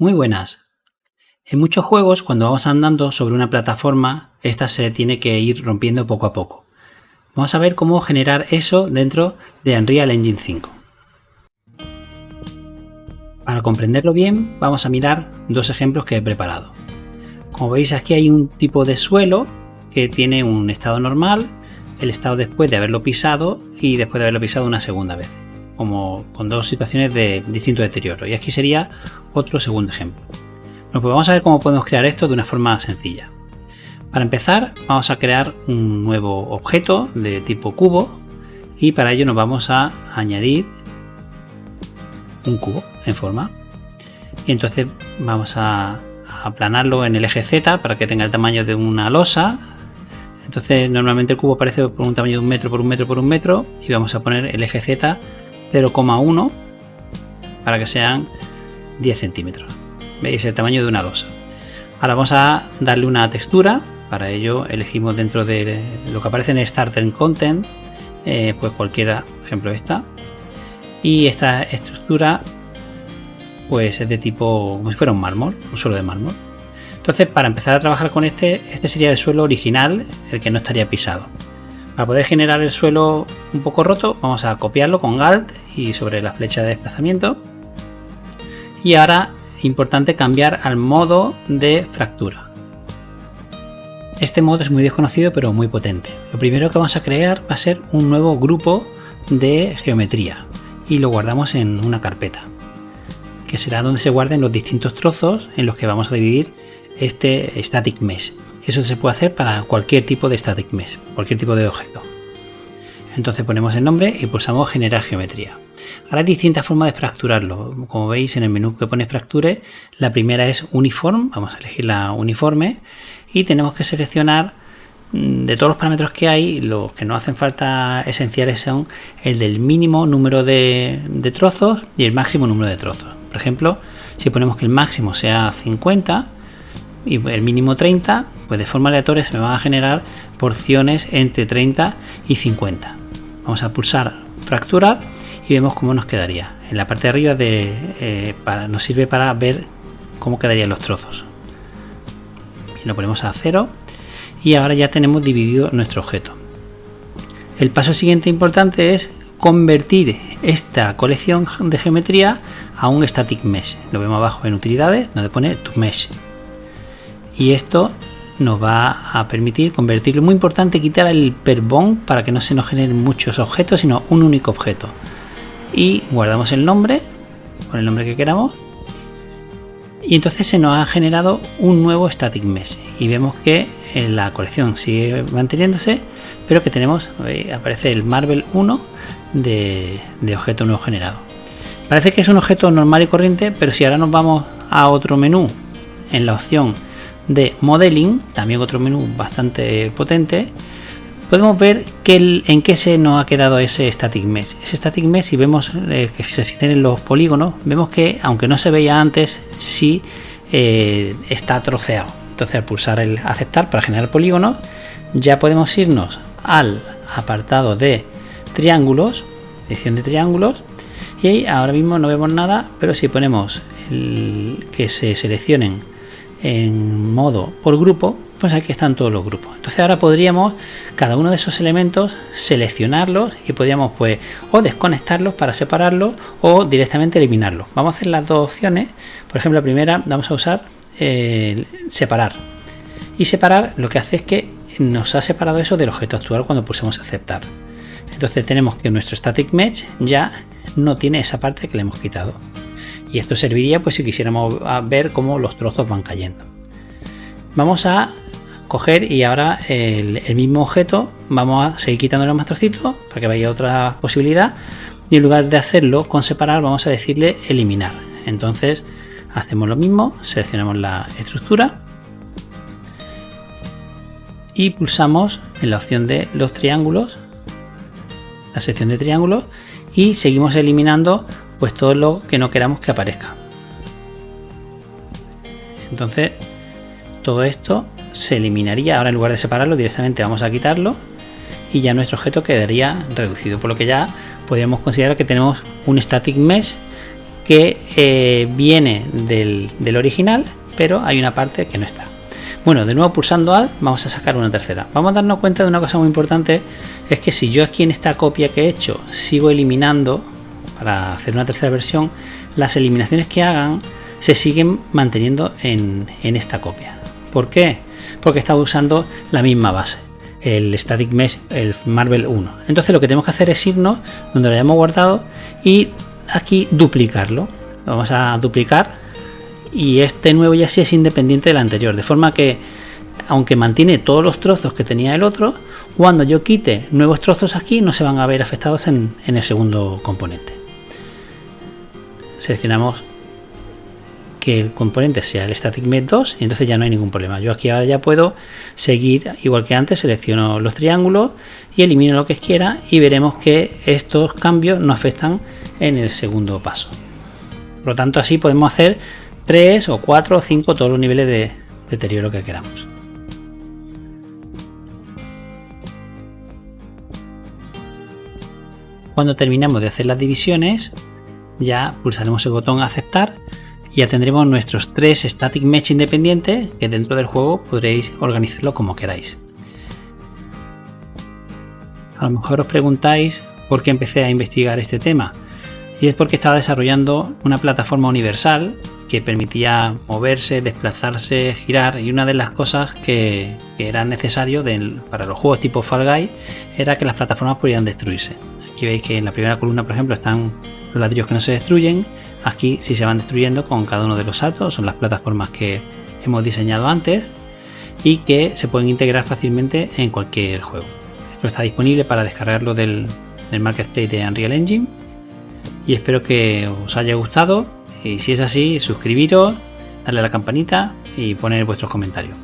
Muy buenas. En muchos juegos, cuando vamos andando sobre una plataforma, esta se tiene que ir rompiendo poco a poco. Vamos a ver cómo generar eso dentro de Unreal Engine 5. Para comprenderlo bien, vamos a mirar dos ejemplos que he preparado. Como veis aquí hay un tipo de suelo que tiene un estado normal, el estado después de haberlo pisado y después de haberlo pisado una segunda vez como con dos situaciones de distinto deterioro. Y aquí sería otro segundo ejemplo. Bueno, pues vamos a ver cómo podemos crear esto de una forma sencilla. Para empezar, vamos a crear un nuevo objeto de tipo cubo y para ello nos vamos a añadir un cubo en forma. Y entonces vamos a aplanarlo en el eje Z para que tenga el tamaño de una losa. Entonces normalmente el cubo aparece por un tamaño de un metro por un metro por un metro y vamos a poner el eje Z 0,1 para que sean 10 centímetros. ¿Veis el tamaño de una losa? Ahora vamos a darle una textura. Para ello elegimos dentro de lo que aparece en Starter Content, eh, pues cualquiera, por ejemplo esta. Y esta estructura pues es de tipo como si fuera un mármol, un suelo de mármol. Entonces para empezar a trabajar con este, este sería el suelo original, el que no estaría pisado. Para poder generar el suelo un poco roto, vamos a copiarlo con Alt y sobre la flecha de desplazamiento. Y ahora, importante cambiar al modo de fractura. Este modo es muy desconocido pero muy potente. Lo primero que vamos a crear va a ser un nuevo grupo de geometría y lo guardamos en una carpeta que será donde se guarden los distintos trozos en los que vamos a dividir este static mesh. Eso se puede hacer para cualquier tipo de static mesh, cualquier tipo de objeto. Entonces ponemos el nombre y pulsamos generar geometría. Ahora hay distintas formas de fracturarlo. Como veis en el menú que pone fracture, la primera es uniform, vamos a elegir la uniforme y tenemos que seleccionar mm, de todos los parámetros que hay, los que no hacen falta esenciales son el del mínimo número de, de trozos y el máximo número de trozos. Por ejemplo, si ponemos que el máximo sea 50, y el mínimo 30, pues de forma aleatoria se me van a generar porciones entre 30 y 50. Vamos a pulsar fracturar y vemos cómo nos quedaría. En la parte de arriba de, eh, para, nos sirve para ver cómo quedarían los trozos. lo ponemos a cero y ahora ya tenemos dividido nuestro objeto. El paso siguiente importante es convertir esta colección de geometría a un static mesh. Lo vemos abajo en utilidades donde pone to mesh y esto nos va a permitir convertirlo. Muy importante quitar el per para que no se nos generen muchos objetos, sino un único objeto. Y guardamos el nombre, con el nombre que queramos. Y entonces se nos ha generado un nuevo static mesh. Y vemos que en la colección sigue manteniéndose, pero que tenemos, eh, aparece el Marvel 1 de, de objeto nuevo generado. Parece que es un objeto normal y corriente, pero si ahora nos vamos a otro menú, en la opción de modeling, también otro menú bastante potente, podemos ver que en qué se nos ha quedado ese static mesh. Ese static mesh, si vemos eh, que se generen los polígonos, vemos que aunque no se veía antes, sí eh, está troceado. Entonces al pulsar el aceptar para generar polígonos, ya podemos irnos al apartado de triángulos, edición de triángulos, y ahí ahora mismo no vemos nada, pero si ponemos que se seleccionen en modo por grupo, pues aquí están todos los grupos. Entonces ahora podríamos cada uno de esos elementos seleccionarlos y podríamos pues o desconectarlos para separarlos o directamente eliminarlos. Vamos a hacer las dos opciones. Por ejemplo, la primera vamos a usar eh, separar. Y separar lo que hace es que nos ha separado eso del objeto actual cuando pulsemos aceptar. Entonces tenemos que nuestro static mesh ya no tiene esa parte que le hemos quitado y esto serviría pues si quisiéramos ver cómo los trozos van cayendo. Vamos a coger y ahora el, mismo objeto vamos a seguir quitándole más trocitos para que vaya otra posibilidad. Y en lugar de hacerlo con separar vamos a decirle eliminar. Entonces hacemos lo mismo seleccionamos la estructura y pulsamos en la opción de los triángulos la sección de triángulos y seguimos eliminando pues todo lo que no queramos que aparezca. Entonces, todo esto se eliminaría. Ahora en lugar de separarlo, directamente vamos a quitarlo y ya nuestro objeto quedaría reducido. Por lo que ya podríamos considerar que tenemos un static mesh que eh, viene del, del original, pero hay una parte que no está. Bueno, de nuevo pulsando Alt vamos a sacar una tercera. Vamos a darnos cuenta de una cosa muy importante, es que si yo aquí en esta copia que he hecho sigo eliminando para hacer una tercera versión, las eliminaciones que hagan se siguen manteniendo en, esta copia. ¿Por qué? Porque está usando la misma base, el Static Mesh, el Marvel 1. Entonces lo que tenemos que hacer es irnos donde lo hayamos guardado y aquí duplicarlo. vamos a duplicar y este nuevo ya sí es independiente del anterior, de forma que aunque mantiene todos los trozos que tenía el otro, cuando yo quite nuevos trozos aquí no se van a ver afectados en el segundo componente. Seleccionamos que el componente sea el Static Mesh 2 y entonces ya no hay ningún problema. Yo aquí ahora ya puedo seguir igual que antes, selecciono los triángulos y elimino lo que quiera y veremos que estos cambios no afectan en el segundo paso. Por lo tanto así podemos hacer 3 o 4 o 5 todos los niveles de deterioro que queramos. Cuando terminamos de hacer las divisiones ya pulsaremos el botón aceptar y ya tendremos nuestros tres static mesh independientes que dentro del juego podréis organizarlo como queráis. A lo mejor os preguntáis por qué empecé a investigar este tema y es porque estaba desarrollando una plataforma universal que permitía moverse, desplazarse, girar y una de las cosas que, era necesario para los juegos tipo Fall Guy era que las plataformas podían destruirse. Aquí veis que en la primera columna por ejemplo están los ladrillos que no se destruyen, aquí sí se van destruyendo con cada uno de los saltos, son las plataformas que hemos diseñado antes y que se pueden integrar fácilmente en cualquier juego. Esto está disponible para descargarlo del, del Marketplace de Unreal Engine y espero que os haya gustado y si es así suscribiros, darle a la campanita y poner vuestros comentarios.